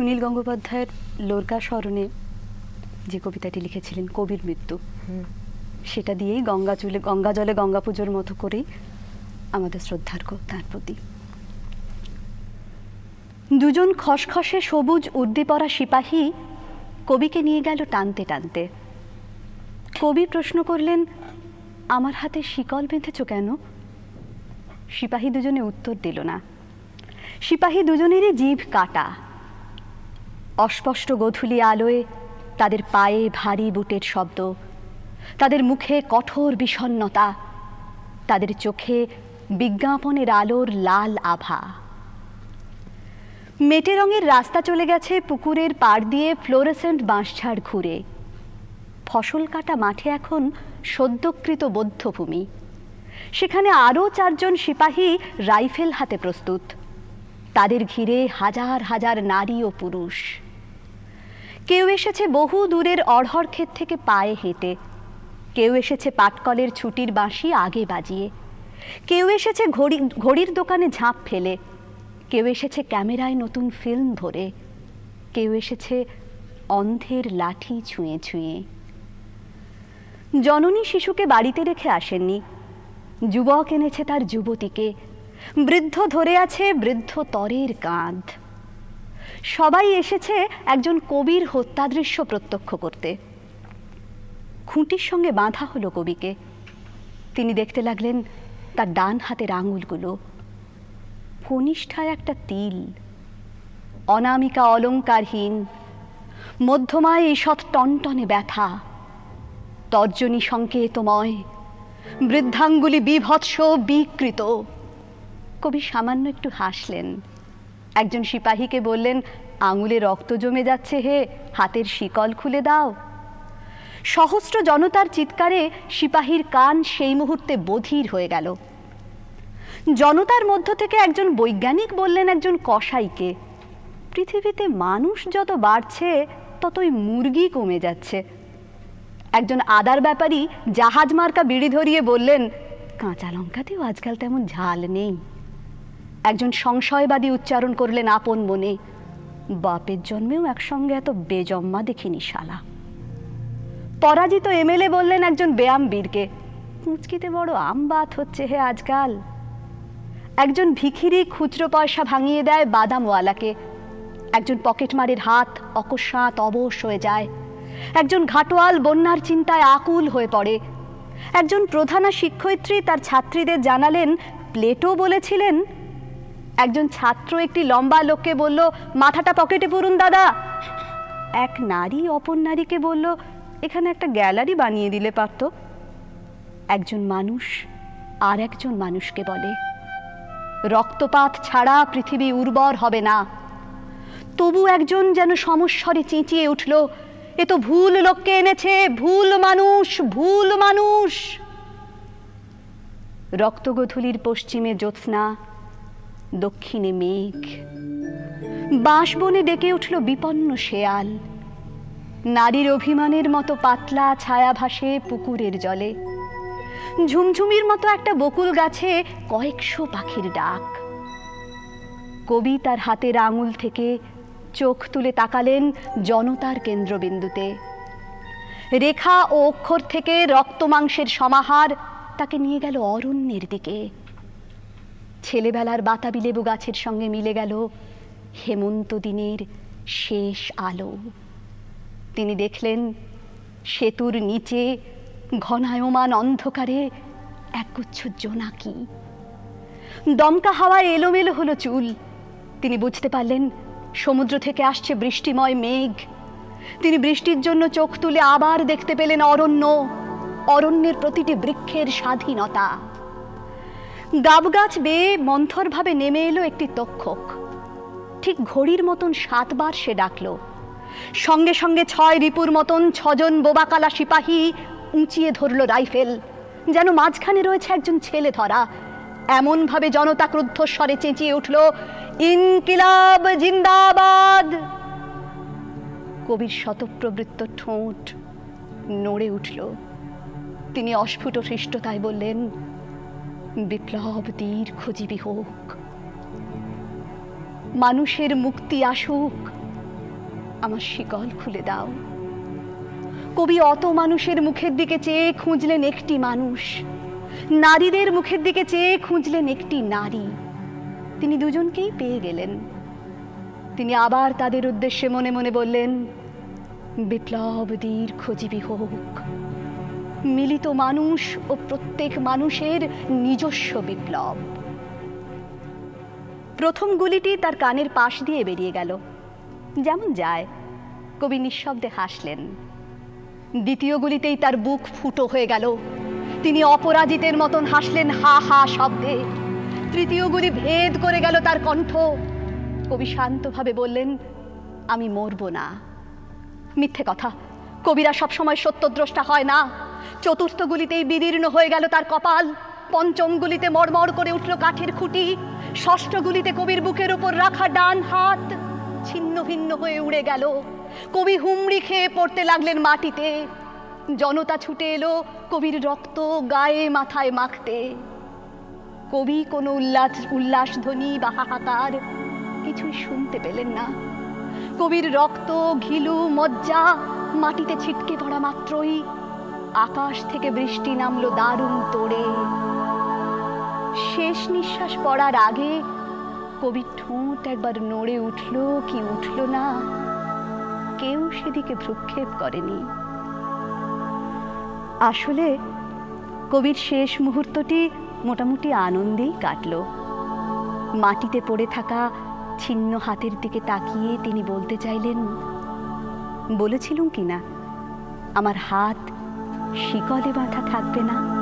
সুনীল গঙ্গোপাধ্যায়ের লোরকা স্মরণে যে কবিতাটি লিখেছিলেন কবির মৃত্যু সেটা দিয়েই গঙ্গা চুলে গঙ্গা জলে গঙ্গা পুজোর মতো করেই আমাদের শ্রদ্ধার তার প্রতি। দুজন খসখসে সবুজ উর্দি পরা সিপাহী কবিকে নিয়ে গেল টানতে টানতে। কবি প্রশ্ন করলেন আমার হাতে শিকল বেঁধেছ কেন? সিপাহী দুজনে উত্তর দিল না। সিপাহী দুজনেরই জিভ কাটা। অস্পষ্ট গধূলি আলোয় তাদের পায়ে ভারী বুটের শব্দ, তাদের মুখে কঠোর বিষণ্ণতা তাদের চোখে বিজ্ঞাপনের আলোর লাল আভা। মেটে রঙের রাস্তা চলে গেছে পুকুরের পাড় দিয়ে ফ্লোরেসেন্ট বাঁশঝাড় ঘুরে। ফসল কাটা মাঠে এখন সদ্যকৃত বধ্যভূমি সেখানে আরও চারজন সিপাহী রাইফেল হাতে প্রস্তুত। তাদের ঘিরে হাজার হাজার নারী ও পুরুষ। কেউ এসেছে বহু দূরের অড়হর ক্ষেত থেকে পায়ে হেঁটে। কেউ এসেছে পাটকলের ছুটির বাঁশি আগে বাজিয়ে। কেউ এসেছে ঘড়ি, ঘড়ির দোকানে ঝাঁপ ফেলে। কেউ এসেছে ক্যামেরায় নতুন ফিল্ম ধরে। কেউ এসেছে অন্ধের লাঠি ছুঁয়ে ছুঁয়ে। জননী শিশুকে বাড়িতে রেখে আসেননি। যুবক এনেছে তার যুবতীকে। বৃদ্ধ ধরে আছে বৃদ্ধ তরের কাঁধ। সবাই এসেছে একজন কবির হত্যাদৃশ্য প্রত্যক্ষ করতে। খুঁটির সঙ্গে বাঁধা হলো কবিকে। তিনি দেখতে লাগলেন তার ডান হাতের আঙুলগুলো। কনিষ্ঠায় একটা তিল। অনামিকা অলঙ্কারহীন। মধ্যমায় ঈষৎ টনটনে ব্যথা। তর্জনী সংকেতময়। বৃদ্ধাঙ্গুলি বিভৎস, বিকৃত। কবি সামান্য একটু হাসলেন। একজন সিপাহীকে বললেন, আঙুলে রক্ত জমে যাচ্ছে হে, হাতের শিকল খুলে দাও। সহস্র জনতার চিৎকারে সিপাহীর কান সেই মুহূর্তে বধির হয়ে গেল। জনতার মধ্য থেকে একজন বৈজ্ঞানিক বললেন একজন কসাইকে, পৃথিবীতে মানুষ যত বাড়ছে, ততই মুরগি কমে যাচ্ছে। একজন আদার ব্যাপারী জাহাজ মার্কা বিড়ি ধরিয়ে বললেন, কাঁচা লঙ্কাতেও আজকাল তেমন ঝাল নেই। একজন সংশয়বাদী উচ্চারণ করলেন আপন মনে, বাপের জন্মেও একসঙ্গে এত বেজম্মা দেখিনি শালা। পরাজিত এমএলএ বললেন একজন ব্যায়াম বীরকে কুঁচকিতে বড় আমবাত হচ্ছে হে আজকাল। একজন ভিখিরি খুচরো পয়সা ভাঙিয়ে দেয় বাদামওয়ালাকে, একজন পকেটমারের হাত অকস্মাৎ অবশ হয়ে যায়, একজন ঘাটোয়াল বন্যার চিন্তায় আকুল হয়ে পড়ে, একজন প্রধানা শিক্ষয়িত্রী তার ছাত্রীদের জানালেন, প্লেটো বলেছিলেন একজন ছাত্র একটি লম্বা লোককে বলল, মাথাটা পকেটে পুরুন দাদা। এক নারী অপর নারীকে বলল, এখানে একটা গ্যালারি বানিয়ে দিলে পারত। একজন মানুষ আর একজন মানুষকে বলে, রক্তপাত ছাড়া পৃথিবী উর্বর হবে না। তবু একজন যেন সমস্বরে চেঁচিয়ে উঠল, এ তো ভুল লোককে এনেছে, ভুল মানুষ ভুল মানুষ। রক্তগধূলির পশ্চিমে জ্যোৎস্না দক্ষিণে মেঘ। বাঁশবনে ডেকে উঠল বিপন্ন শেয়াল। নারীর অভিমানের মতো পাতলা ছায়া ভাসে পুকুরের জলে। ঝুমঝুমির মতো একটা বকুল গাছে কয়েকশো পাখির ডাক। কবি তার হাতের আঙুল থেকে চোখ তুলে তাকালেন জনতার কেন্দ্রবিন্দুতে। রেখা ও অক্ষর থেকে রক্ত মাংসের সমাহার তাকে নিয়ে গেল অরণ্যের দিকে। ছেলেবেলার বাতাবি লেবু গাছের সঙ্গে মিলে গেল হেমন্ত দিনের শেষ আলো। তিনি দেখলেন সেতুর নিচে ঘনায়মান অন্ধকারে একগুচ্ছ জোনাকি। দমকা হাওয়ায় এলোমেলো হলো চুল। তিনি বুঝতে পারলেন সমুদ্র থেকে আসছে বৃষ্টিময় মেঘ। তিনি বৃষ্টির জন্য চোখ তুলে আবার দেখতে পেলেন অরণ্য। অরণ্যের প্রতিটি বৃক্ষের স্বাধীনতা। গাবগাছ বেয়ে মন্থরভাবে নেমে এলো একটি তক্ষক। ঠিক ঘড়ির মতন সাতবার সে ডাকলো। সঙ্গে সঙ্গে ছয় রিপুর মতন ছজন বোবাকালা সিপাহী উঁচিয়ে ধরল রাইফেল, যেন মাঝখানে রয়েছে একজন ছেলে ধরা। এমনভাবে জনতা ক্রুদ্ধস্বরে চেঁচিয়ে উঠল, ইনকিলাব জিন্দাবাদ! কবির শতপ্রবৃত্ত ঠোঁট নড়ে উঠল। তিনি অস্ফুট হৃষ্টতায় বললেন বিপ্লব দীর্ঘজীবী হোক মানুষের মুক্তি আসুক। আমার শিকল খুলে দাও। কবি অত মানুষের মুখের দিকে চেয়ে খুঁজলেন একটি মানুষ। নারীদের মুখের দিকে চেয়ে খুঁজলেন একটি নারী। তিনি দুজনকেই পেয়ে গেলেন। তিনি আবার তাদের উদ্দেশ্যে মনে মনে বললেন বিপ্লব দীর্ঘজীবী হোক মিলিত মানুষ ও প্রত্যেক মানুষের নিজস্ব বিপ্লব। প্রথম গুলিটি তার কানের পাশ দিয়ে বেরিয়ে গেল। যেমন যায়, কবি নিঃশব্দে হাসলেন। দ্বিতীয় গুলিতেই তার বুক ফুটো হয়ে গেল। তিনি অপরাজিতের মতন হাসলেন, হা হা, শব্দে। তৃতীয় গুলি ভেদ করে গেল তার কণ্ঠ। কবি শান্তভাবে বললেন, আমি মরব না। মিথ্যে কথা। কবিরা সবসময় সত্যদ্রষ্টা হয় না। চতুর্থ গুলিতেই বিদীর্ণ হয়ে গেল তার কপাল। পঞ্চম গুলিতে মড়মড় করে উঠল কাঠের খুঁটি। ষষ্ঠ গুলিতে কবির বুকের উপর রাখা ডান হাত। ছিন্ন ভিন্ন হয়ে উড়ে গেল। কবি হুমড়ি খেয়ে পড়তে লাগলেন মাটিতে। জনতা ছুটে এলো কবির রক্ত গায়ে মাথায় মাখতে। কবি কোনো উল্লাস উল্লাসধ্বনি বা হাহাকার কিছুই শুনতে পেলেন না। কবির রক্ত, ঘিলু, মজ্জা মাটিতে ছিটকে পড়া মাত্রই আকাশ থেকে বৃষ্টি নামলো দারুণ তোড়ে। শেষ নিঃশ্বাস পড়ার আগে কবির ঠোঁট একবার নড়ে উঠল কি উঠল না, কেউ সেদিকে ভ্রুক্ষেপ করেনি। আসলে কবির শেষ মুহূর্তটি মোটামুটি আনন্দেই কাটল। মাটিতে পড়ে থাকা ছিন্ন হাতের দিকে তাকিয়ে তিনি বলতে চাইলেন, বলেছিলুম কি না, আমার হাত শিকলে বাঁধা থাকবে না।